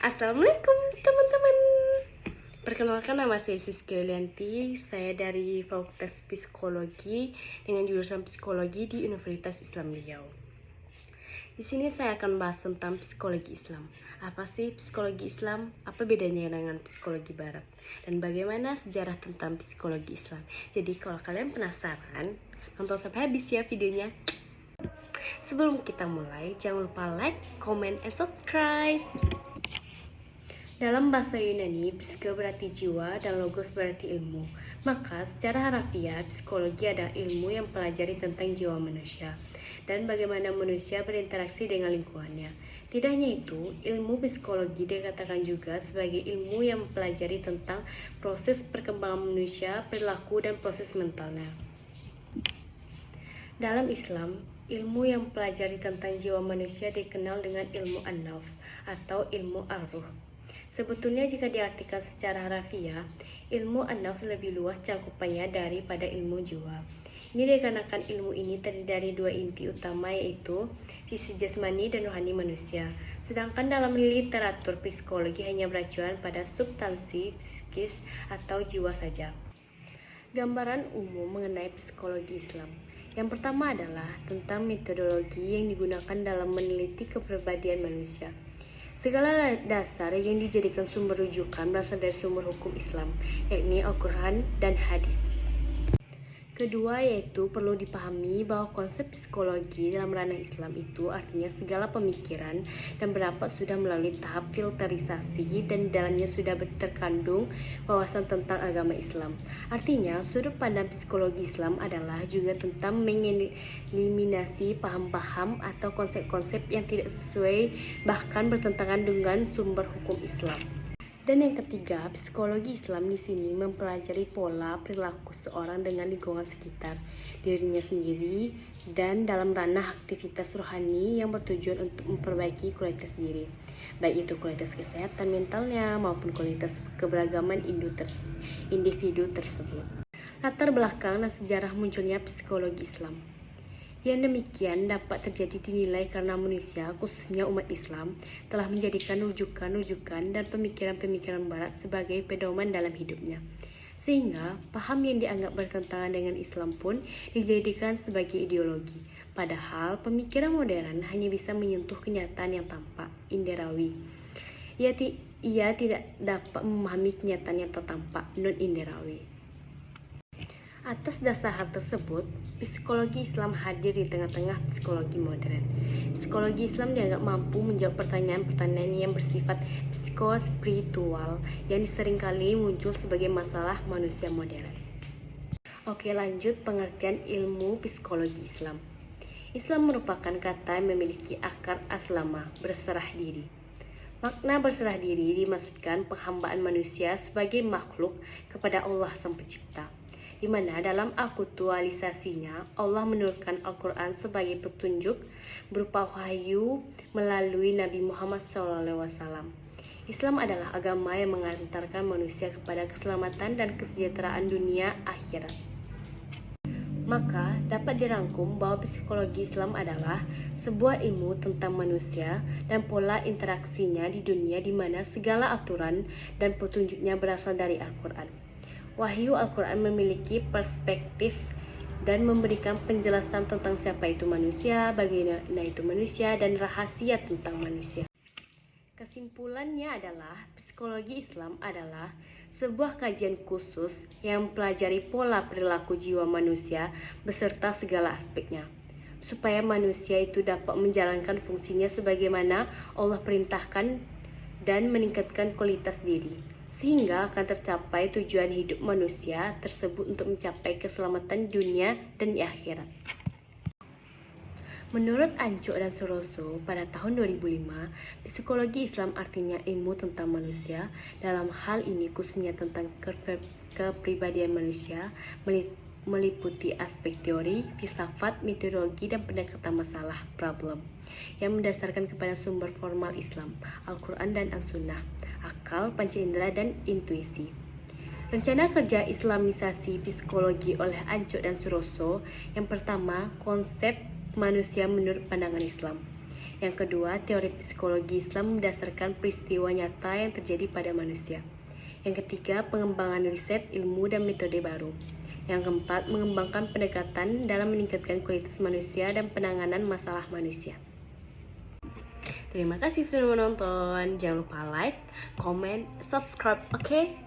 Assalamualaikum teman-teman Perkenalkan nama saya Siski Yulianti Saya dari Fakultas Psikologi Dengan jurusan Psikologi di Universitas Islam Riau Di sini saya akan bahas tentang psikologi Islam Apa sih psikologi Islam? Apa bedanya dengan psikologi Barat? Dan bagaimana sejarah tentang psikologi Islam Jadi kalau kalian penasaran Nonton sampai habis ya videonya Sebelum kita mulai, jangan lupa like, comment, and subscribe. Dalam bahasa Yunani, psike berarti jiwa dan logos berarti ilmu. Maka, secara harafiah, psikologi adalah ilmu yang pelajari tentang jiwa manusia dan bagaimana manusia berinteraksi dengan lingkungannya. Tidak hanya itu, ilmu psikologi dikatakan juga sebagai ilmu yang mempelajari tentang proses perkembangan manusia, perilaku, dan proses mentalnya. Dalam Islam, ilmu yang mempelajari tentang jiwa manusia dikenal dengan ilmu an-nafs atau ilmu ar-ruh. Sebetulnya jika diartikan secara harafiah, ilmu an-nafs lebih luas cakupannya daripada ilmu jiwa. Ini dikarenakan ilmu ini terdiri dari dua inti utama yaitu sisi jasmani dan rohani manusia. Sedangkan dalam literatur psikologi hanya beracuan pada substansi psikis atau jiwa saja. Gambaran umum mengenai psikologi Islam. Yang pertama adalah tentang metodologi yang digunakan dalam meneliti kepribadian manusia. Segala dasar yang dijadikan sumber rujukan berasal dari sumber hukum Islam, yakni Al-Quran dan Hadis. Kedua yaitu perlu dipahami bahwa konsep psikologi dalam ranah Islam itu artinya segala pemikiran dan berapa sudah melalui tahap filterisasi dan dalamnya sudah terkandung wawasan tentang agama Islam. Artinya sudut pandang psikologi Islam adalah juga tentang mengeliminasi paham-paham atau konsep-konsep yang tidak sesuai bahkan bertentangan dengan sumber hukum Islam. Dan yang ketiga, psikologi Islam di sini mempelajari pola perilaku seorang dengan lingkungan sekitar, dirinya sendiri, dan dalam ranah aktivitas rohani yang bertujuan untuk memperbaiki kualitas diri, baik itu kualitas kesehatan mentalnya maupun kualitas keberagaman individu tersebut. Latar belakang dan sejarah munculnya psikologi Islam. Yang demikian dapat terjadi dinilai karena manusia, khususnya umat Islam, telah menjadikan rujukan-rujukan dan pemikiran-pemikiran barat sebagai pedoman dalam hidupnya. Sehingga paham yang dianggap bertentangan dengan Islam pun dijadikan sebagai ideologi. Padahal pemikiran modern hanya bisa menyentuh kenyataan yang tampak, inderawi. Ia, ia tidak dapat memahami kenyataan yang tertampak, non-inderawi. Atas dasar hal tersebut, psikologi Islam hadir di tengah-tengah psikologi modern. Psikologi Islam dianggap mampu menjawab pertanyaan-pertanyaan yang bersifat psikospiritual yang sering kali muncul sebagai masalah manusia modern. Oke, lanjut pengertian ilmu psikologi Islam. Islam merupakan kata yang memiliki akar aslama, berserah diri. Makna berserah diri dimaksudkan penghambaan manusia sebagai makhluk kepada Allah Sang Pencipta di mana dalam aktualisasinya Allah menurunkan Al-Quran sebagai petunjuk berupa wahyu melalui Nabi Muhammad SAW. Islam adalah agama yang mengantarkan manusia kepada keselamatan dan kesejahteraan dunia akhirat. Maka dapat dirangkum bahwa psikologi Islam adalah sebuah ilmu tentang manusia dan pola interaksinya di dunia di mana segala aturan dan petunjuknya berasal dari Al-Quran. Wahyu Al-Quran memiliki perspektif dan memberikan penjelasan tentang siapa itu manusia, bagaimana itu manusia, dan rahasia tentang manusia. Kesimpulannya adalah psikologi Islam adalah sebuah kajian khusus yang mempelajari pola perilaku jiwa manusia beserta segala aspeknya supaya manusia itu dapat menjalankan fungsinya sebagaimana Allah perintahkan dan meningkatkan kualitas diri sehingga akan tercapai tujuan hidup manusia tersebut untuk mencapai keselamatan dunia dan di akhirat. Menurut Ancuk dan Suroso, pada tahun 2005, psikologi Islam artinya ilmu tentang manusia. Dalam hal ini khususnya tentang kepribadian manusia, meliputi aspek teori, filsafat, metodologi, dan pendekatan masalah problem yang mendasarkan kepada sumber formal Islam, Al-Quran dan As-Sunnah, akal, panca indera, dan intuisi. Rencana kerja Islamisasi psikologi oleh Ancuk dan Suroso yang pertama, konsep manusia menurut pandangan Islam. Yang kedua, teori psikologi Islam berdasarkan peristiwa nyata yang terjadi pada manusia. Yang ketiga, pengembangan riset, ilmu, dan metode baru. Yang keempat, mengembangkan pendekatan dalam meningkatkan kualitas manusia dan penanganan masalah manusia. Terima kasih sudah menonton. Jangan lupa like, comment, subscribe, oke? Okay?